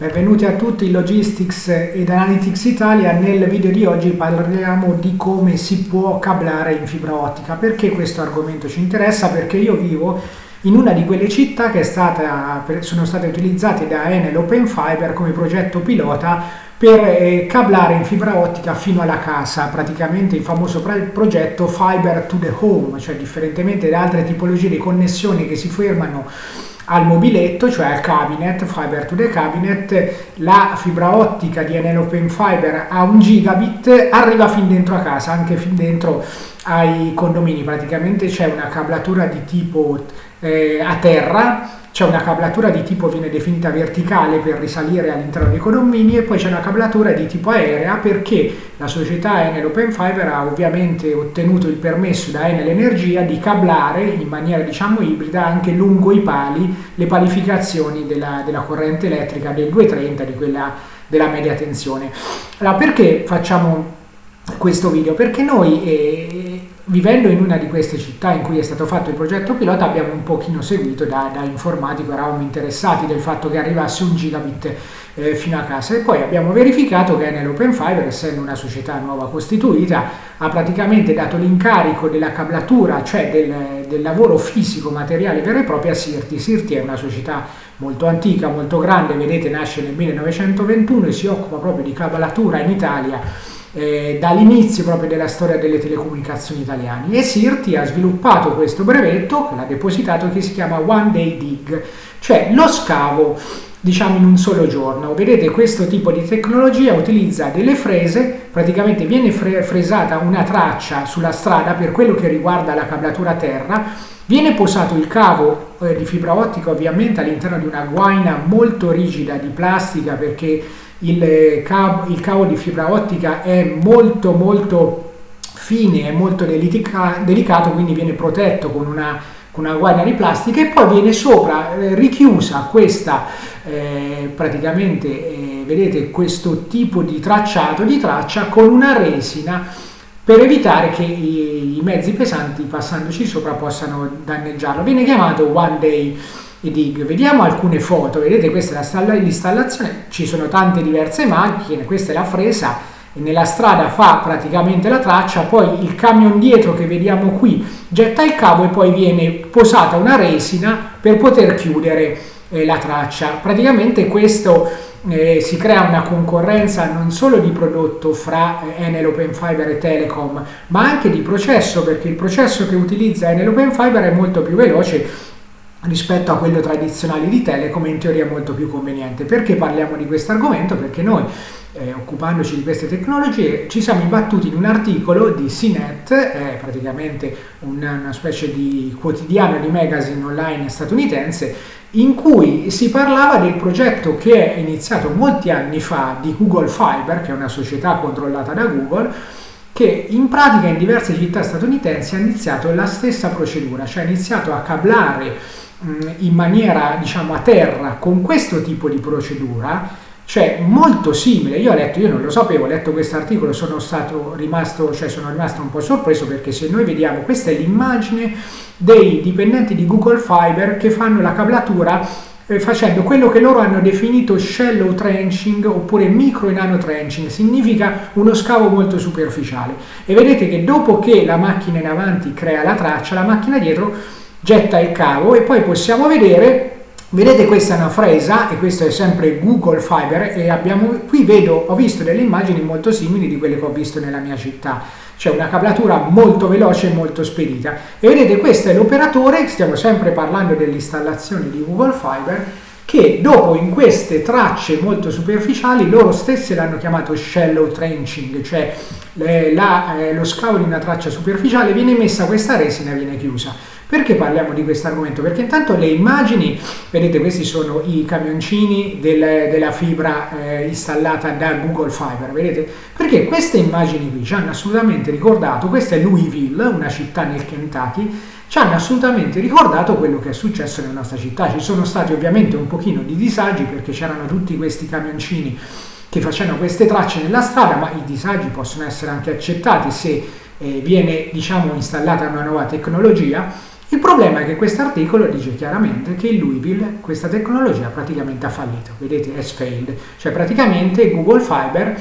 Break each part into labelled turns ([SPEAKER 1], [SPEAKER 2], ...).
[SPEAKER 1] Benvenuti a tutti Logistics ed Analytics Italia. Nel video di oggi parliamo di come si può cablare in fibra ottica. Perché questo argomento ci interessa? Perché io vivo in una di quelle città che stata, sono state utilizzate da Enel Open Fiber come progetto pilota per eh, cablare in fibra ottica fino alla casa, praticamente il famoso progetto Fiber to the Home, cioè differentemente da altre tipologie di connessioni che si fermano al mobiletto, cioè al cabinet, fiber to the cabinet, la fibra ottica di Enel Open Fiber a un gigabit arriva fin dentro a casa, anche fin dentro ai condomini, praticamente c'è una cablatura di tipo eh, a terra c'è una cablatura di tipo viene definita verticale per risalire all'interno dei condomini e poi c'è una cablatura di tipo aerea perché la società Enel Open Fiber ha ovviamente ottenuto il permesso da Enel Energia di cablare in maniera diciamo ibrida anche lungo i pali le palificazioni della, della corrente elettrica del 230 di quella della media tensione. Allora perché facciamo questo video? Perché noi eh, vivendo in una di queste città in cui è stato fatto il progetto pilota abbiamo un pochino seguito da, da informatico, eravamo interessati del fatto che arrivasse un gigabit eh, fino a casa e poi abbiamo verificato che nell'Open Fiber, essendo una società nuova costituita, ha praticamente dato l'incarico della cablatura, cioè del, del lavoro fisico materiale vero e proprio a Sirti. Sirti è una società molto antica, molto grande, vedete nasce nel 1921 e si occupa proprio di cablatura in Italia eh, dall'inizio proprio della storia delle telecomunicazioni italiane e Sirti ha sviluppato questo brevetto che l'ha depositato che si chiama One Day Dig, cioè lo scavo diciamo in un solo giorno. Vedete questo tipo di tecnologia utilizza delle frese, praticamente viene fre fresata una traccia sulla strada per quello che riguarda la cablatura terra, viene posato il cavo eh, di fibra ottica ovviamente all'interno di una guaina molto rigida di plastica perché il cavo, il cavo di fibra ottica è molto molto fine, è molto delica, delicato, quindi viene protetto con una, con una guardia di plastica e poi viene sopra eh, richiusa questa eh, praticamente eh, vedete questo tipo di tracciato di traccia con una resina per evitare che i, i mezzi pesanti passandoci sopra possano danneggiarlo. Viene chiamato one day dig. Vediamo alcune foto, vedete questa è l'installazione, ci sono tante diverse macchine, questa è la fresa, nella strada fa praticamente la traccia, poi il camion dietro che vediamo qui getta il cavo e poi viene posata una resina per poter chiudere eh, la traccia. Praticamente questo eh, si crea una concorrenza non solo di prodotto fra eh, Enel Open Fiber e Telecom, ma anche di processo, perché il processo che utilizza Enel Open Fiber è molto più veloce rispetto a quello tradizionale di Telecom in teoria molto più conveniente. Perché parliamo di questo argomento? Perché noi eh, occupandoci di queste tecnologie ci siamo imbattuti in un articolo di CNET, è praticamente una, una specie di quotidiano di magazine online statunitense, in cui si parlava del progetto che è iniziato molti anni fa di Google Fiber, che è una società controllata da Google, che in pratica in diverse città statunitensi ha iniziato la stessa procedura, cioè ha iniziato a cablare in maniera diciamo a terra con questo tipo di procedura cioè molto simile io ho letto io non lo sapevo ho letto questo articolo sono stato rimasto cioè sono rimasto un po' sorpreso perché se noi vediamo questa è l'immagine dei dipendenti di Google Fiber che fanno la cablatura eh, facendo quello che loro hanno definito shallow trenching oppure micro e nano trenching, significa uno scavo molto superficiale. E vedete che dopo che la macchina in avanti crea la traccia, la macchina dietro getta il cavo e poi possiamo vedere Vedete questa è una fresa e questo è sempre Google Fiber e abbiamo, qui vedo, ho visto delle immagini molto simili di quelle che ho visto nella mia città, cioè una cablatura molto veloce e molto spedita. E vedete questo è l'operatore, stiamo sempre parlando dell'installazione di Google Fiber, che dopo in queste tracce molto superficiali loro stessi l'hanno chiamato shallow trenching, cioè le, la, eh, lo scavo di una traccia superficiale viene messa questa resina e viene chiusa. Perché parliamo di questo argomento? Perché intanto le immagini, vedete questi sono i camioncini del, della fibra eh, installata da Google Fiber, vedete? Perché queste immagini qui ci hanno assolutamente ricordato, questa è Louisville, una città nel Kentucky, ci hanno assolutamente ricordato quello che è successo nella nostra città. Ci sono stati ovviamente un pochino di disagi perché c'erano tutti questi camioncini che facevano queste tracce nella strada, ma i disagi possono essere anche accettati se eh, viene diciamo installata una nuova tecnologia Il problema è che questo articolo dice chiaramente che in Louisville questa tecnologia praticamente ha fallito, vedete, has failed, cioè praticamente Google Fiber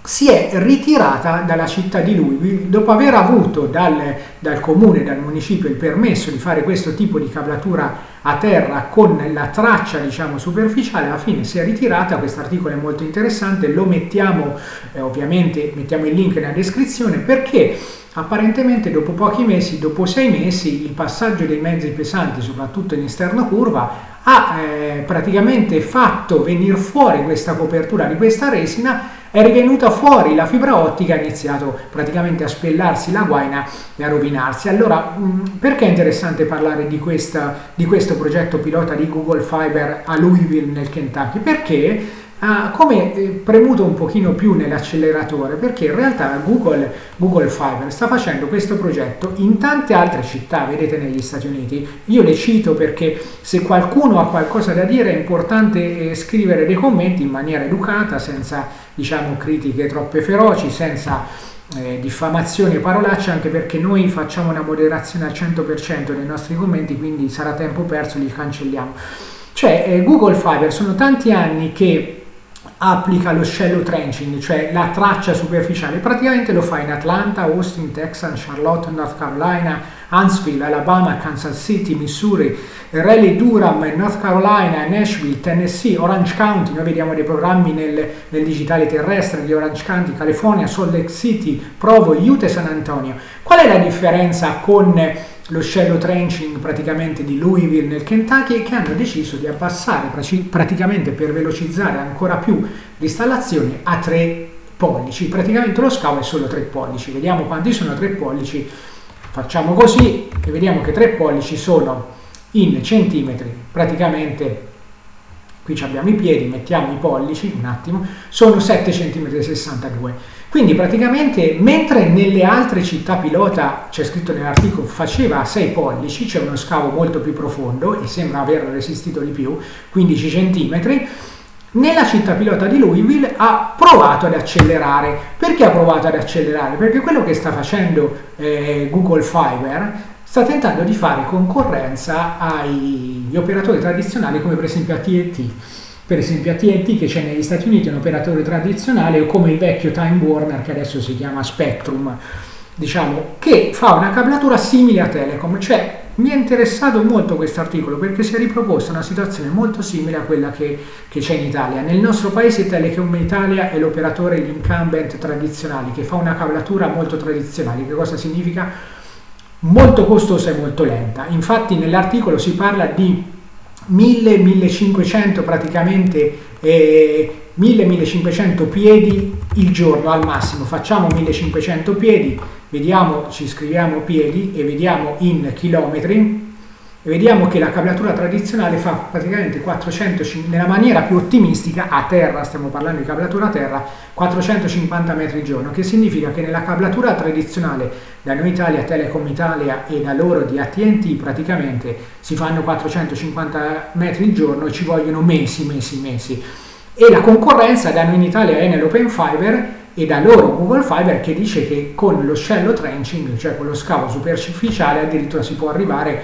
[SPEAKER 1] si è ritirata dalla città di Louisville dopo aver avuto dal, dal, comune, dal municipio il permesso di fare questo tipo di cablatura a terra con la traccia diciamo superficiale. Alla fine si è ritirata. Questo articolo è molto interessante. Lo mettiamo eh, ovviamente mettiamo il link nella descrizione. Perché apparentemente dopo pochi mesi dopo sei mesi il passaggio dei mezzi pesanti soprattutto in esterno curva ha eh, praticamente fatto venire fuori questa copertura di questa resina è rivenuta fuori la fibra ottica ha iniziato praticamente a spellarsi la guaina e a rovinarsi. Allora, mm, perché è interessante parlare di, questa, di questo progetto pilota di Google Fiber a Louisville nel Kentucky? Perché ha come eh, premuto un pochino più nell'acceleratore perché in realtà Google, Google, Fiber sta facendo questo progetto in tante altre città, vedete negli Stati Uniti. Io le cito perché se qualcuno ha qualcosa da dire è importante eh, scrivere dei commenti in maniera educata, senza diciamo critiche troppe feroci, senza eh, diffamazioni e parolacce, anche perché noi facciamo una moderazione al 100% dei nostri commenti, quindi sarà tempo perso, li cancelliamo. Cioè eh, Google Fiber sono tanti anni che applica lo shallow trenching, cioè la traccia superficiale. Praticamente lo fa in Atlanta, Austin, Texas, Charlotte, North Carolina, Huntsville, Alabama, Kansas City, Missouri, Raleigh, Durham, North Carolina, Nashville, Tennessee, Orange County. Noi vediamo dei programmi nel, nel digitale terrestre di Orange County, California, Salt Lake City, Provo, Utah e San Antonio. Qual è la differenza con lo shallow trenching praticamente di Louisville nel Kentucky che hanno deciso di abbassare praticamente per velocizzare ancora più l'installazione a 3 pollici. Praticamente lo scavo è solo 3 pollici. Vediamo quanti sono 3 pollici. Facciamo così e vediamo che 3 pollici sono in centimetri. Praticamente qui abbiamo i piedi, mettiamo i pollici un attimo, sono 7 cm 62 quindi praticamente mentre nelle altre città pilota, c'è scritto nell'articolo, faceva 6 pollici, c'è uno scavo molto più profondo e sembra aver resistito di più, 15 cm, nella città pilota di Louisville ha provato ad accelerare. Perché ha provato ad accelerare? Perché quello che sta facendo eh, Google Fiber sta tentando di fare concorrenza agli operatori tradizionali come per esempio AT&T per esempio AT&T che c'è negli Stati Uniti un operatore tradizionale o come il vecchio Time Warner che adesso si chiama Spectrum diciamo che fa una cablatura simile a Telecom. Cioè mi è interessato molto questo articolo perché si è riproposta una situazione molto simile a quella che, che c'è in Italia. Nel nostro paese Telecom Italia è l'operatore l'incumbent tradizionale che fa una cablatura molto tradizionale. Che cosa significa? molto costosa e molto lenta. Infatti nell'articolo si parla di 1000-1500 praticamente eh, 1000-1500 piedi il giorno al massimo. Facciamo 1500 piedi vediamo ci scriviamo piedi e vediamo in chilometri e vediamo che la cablatura tradizionale fa praticamente 400 nella maniera più ottimistica a terra stiamo parlando di cablatura a terra 450 metri al giorno che significa che nella cablatura tradizionale da noi Italia, Telecom Italia e da loro di AT&T praticamente si fanno 450 metri al giorno e ci vogliono mesi, mesi, mesi. E la concorrenza da noi in Italia è nell'open fiber e da loro Google Fiber che dice che con lo shallow trenching, cioè con lo scavo superficiale, addirittura si può arrivare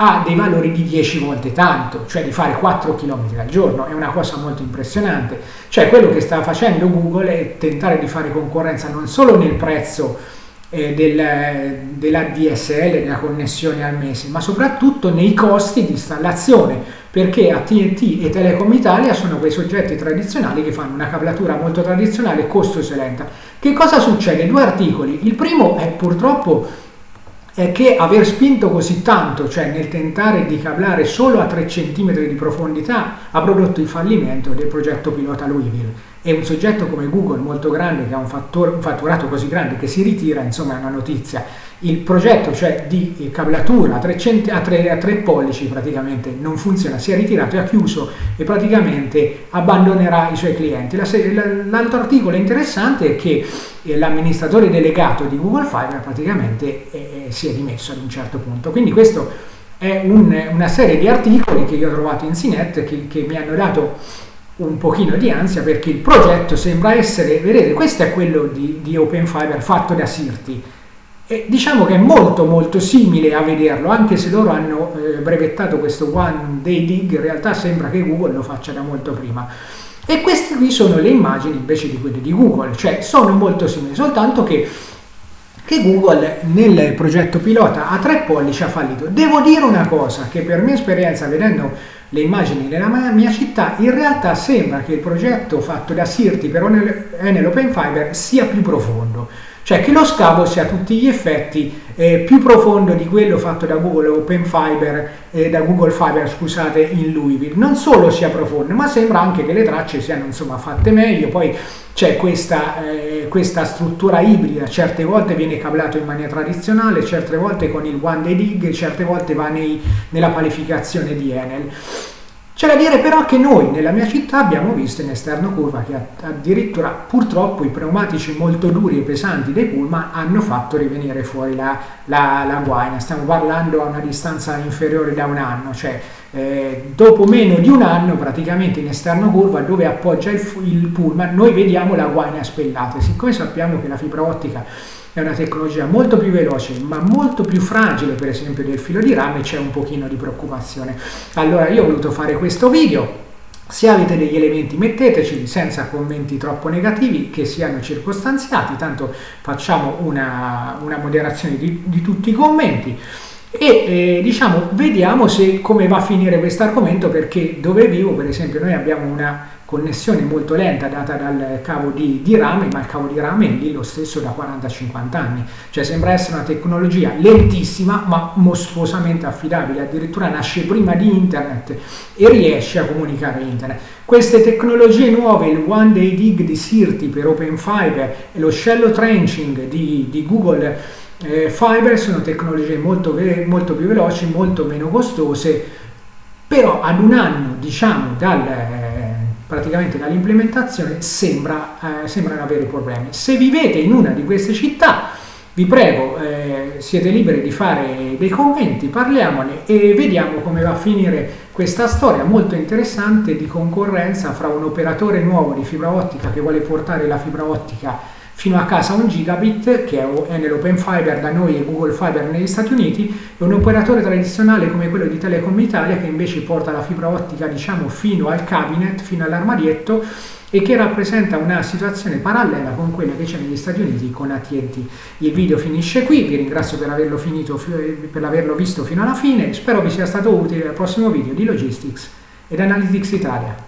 [SPEAKER 1] ha dei valori di 10 volte tanto, cioè di fare 4 km al giorno, è una cosa molto impressionante. Cioè quello che sta facendo Google è tentare di fare concorrenza non solo nel prezzo eh, del, della DSL, della connessione al mese, ma soprattutto nei costi di installazione, perché AT&T e Telecom Italia sono quei soggetti tradizionali che fanno una cablatura molto tradizionale, e lenta. Che cosa succede? Due articoli. Il primo è purtroppo è che aver spinto così tanto, cioè nel tentare di cablare solo a 3 cm di profondità, ha prodotto il fallimento del progetto pilota Louisville. E un soggetto come Google molto grande, che ha un, fattore, un fatturato così grande, che si ritira, insomma è una notizia il progetto cioè di cablatura a 3, a, 3, a 3, pollici praticamente non funziona, si è ritirato e ha chiuso e praticamente abbandonerà i suoi clienti. L'altro articolo interessante è che eh, l'amministratore delegato di Google Fiber praticamente eh, eh, si è dimesso ad un certo punto. Quindi questo è un, una serie di articoli che io ho trovato in CNET che, che mi hanno dato un pochino di ansia perché il progetto sembra essere, vedete questo è quello di, di Open Fiber fatto da Sirti E diciamo che è molto molto simile a vederlo, anche se loro hanno eh, brevettato questo One Day Dig, in realtà sembra che Google lo faccia da molto prima. E queste qui sono le immagini invece di quelle di Google, cioè sono molto simili, soltanto che, che Google nel progetto pilota a tre pollici ha fallito. Devo dire una cosa, che per mia esperienza vedendo le immagini nella mia città, in realtà sembra che il progetto fatto da Sirti per Enel Open Fiber sia più profondo cioè che lo scavo sia a tutti gli effetti eh, più profondo di quello fatto da Google Open Fiber, eh, da Google Fiber scusate, in Louisville. Non solo sia profondo, ma sembra anche che le tracce siano insomma fatte meglio, poi c'è questa, eh, questa, struttura ibrida, certe volte viene cablato in maniera tradizionale, certe volte con il One Day Dig, certe volte va nei, nella qualificazione di Enel. C'è da dire però che noi nella mia città abbiamo visto in esterno curva che addirittura purtroppo i pneumatici molto duri e pesanti dei pullman hanno fatto rivenire fuori la, la, la guaina. Stiamo parlando a una distanza inferiore da un anno, cioè eh, dopo meno di un anno praticamente in esterno curva dove appoggia il, il pullman noi vediamo la guaina spellata. Siccome sappiamo che la fibra ottica è una tecnologia molto più veloce ma molto più fragile per esempio del filo di rame c'è un pochino di preoccupazione. Allora io ho voluto fare questo video. Se avete degli elementi metteteci senza commenti troppo negativi che siano circostanziati. Tanto facciamo una, una moderazione di, di tutti i commenti. E eh, diciamo vediamo se, come va a finire questo argomento perché dove vivo per esempio noi abbiamo una connessione molto lenta data dal cavo di, di rame, ma il cavo di rame è lì lo stesso da 40-50 anni, cioè sembra essere una tecnologia lentissima ma mostruosamente affidabile, addirittura nasce prima di internet e riesce a comunicare internet. Queste tecnologie nuove, il One Day Dig di Sirti per Open Fiber e lo Shallow Trenching di, di Google eh, Fiber sono tecnologie molto, molto più veloci, molto meno costose, però ad un anno diciamo dal praticamente dall'implementazione sembra, eh, sembrano avere problemi. Se vivete in una di queste città, vi prego, eh, siete liberi di fare dei commenti, parliamone e vediamo come va a finire questa storia molto interessante di concorrenza fra un operatore nuovo di fibra ottica che vuole portare la fibra ottica fino a casa 1 gigabit che è nell'open fiber da noi e Google Fiber negli Stati Uniti e un operatore tradizionale come quello di Telecom Italia che invece porta la fibra ottica diciamo fino al cabinet, fino all'armadietto e che rappresenta una situazione parallela con quella che c'è negli Stati Uniti con AT&T. Il video finisce qui, vi ringrazio per averlo, finito, per averlo visto fino alla fine, spero vi sia stato utile al prossimo video di Logistics ed Analytics Italia.